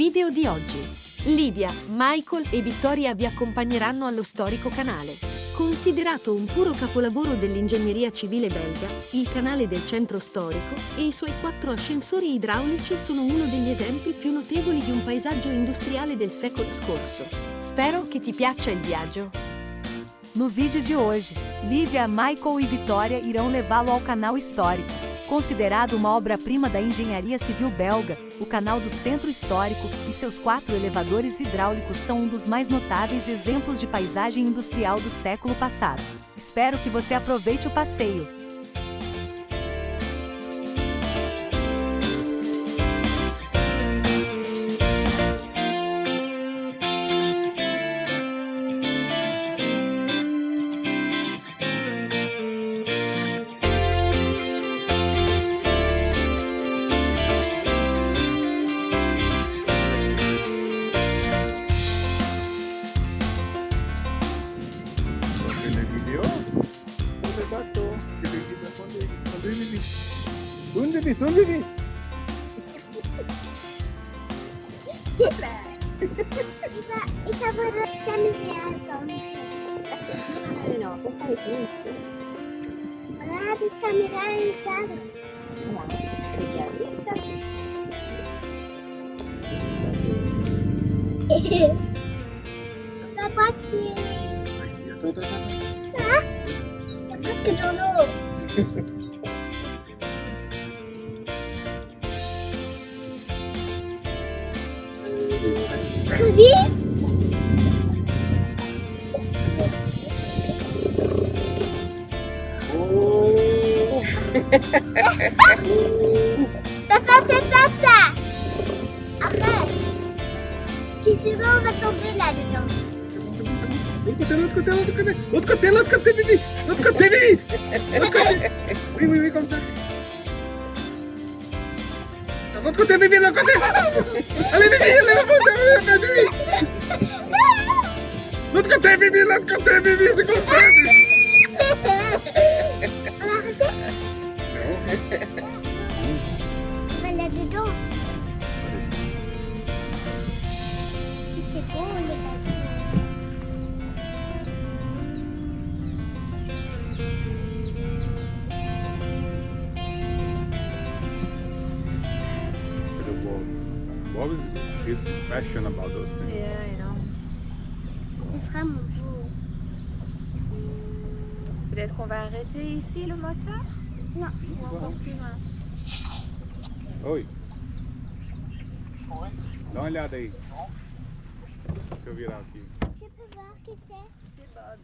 Video di oggi. Livia, Michael e Vittoria vi accompagneranno allo storico canale. Considerato un puro capolavoro dell'ingegneria civile belga, il canale del centro storico e i suoi quattro ascensori idraulici sono uno degli esempi più notevoli di un paesaggio industriale del secolo scorso. Spero che ti piaccia il viaggio. No vídeo de hoje, Lívia, Michael e Vitória irão levá-lo ao canal histórico. Considerado uma obra-prima da engenharia civil belga, o canal do Centro Histórico e seus quatro elevadores hidráulicos são um dos mais notáveis exemplos de paisagem industrial do século passado. Espero que você aproveite o passeio. Vivi, tu Vivi. Ich habe keine Meerson. No, questa è bellissima. Guarda di camminare in strada. Guarda, che bellissima. Papà sì. Papà che non ho. Così? Tata, tata, Après, qui se va, on va tomber là-dedans. L'autre côté, l'autre côté, l'autre côté, l'autre côté, l'autre côté, l'autre côté. Oui, oui, oui, comme ça. L'autre côté, Vivi, l'autre côté. Allez, Vivi, allez, l'autre côté, Vivi. L'autre côté, Vivi, l'autre côté, Vivi, c'est comme ça. On va là-dedans. His passion about those things? Yeah, I know. C'est vraiment beau. Peut-être qu'on va arrêter ici le moteur? Non. Ou encore plus loin Oi. Dá uma olhada aí. Deixa eu virar aqui. Je peux voir qui c'est? C'est Bob.